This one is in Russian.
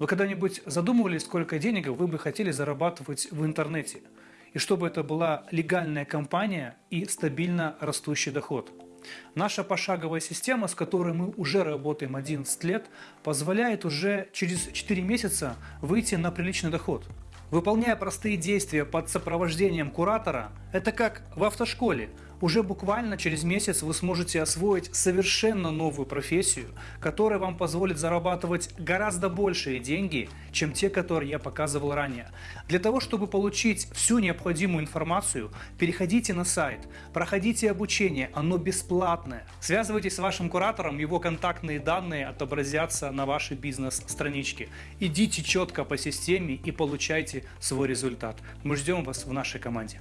Вы когда-нибудь задумывались, сколько денег вы бы хотели зарабатывать в интернете? И чтобы это была легальная компания и стабильно растущий доход. Наша пошаговая система, с которой мы уже работаем 11 лет, позволяет уже через 4 месяца выйти на приличный доход. Выполняя простые действия под сопровождением куратора, это как в автошколе. Уже буквально через месяц вы сможете освоить совершенно новую профессию, которая вам позволит зарабатывать гораздо большие деньги, чем те, которые я показывал ранее. Для того, чтобы получить всю необходимую информацию, переходите на сайт, проходите обучение, оно бесплатное. Связывайтесь с вашим куратором, его контактные данные отобразятся на вашей бизнес-страничке. Идите четко по системе и получайте свой результат. Мы ждем вас в нашей команде.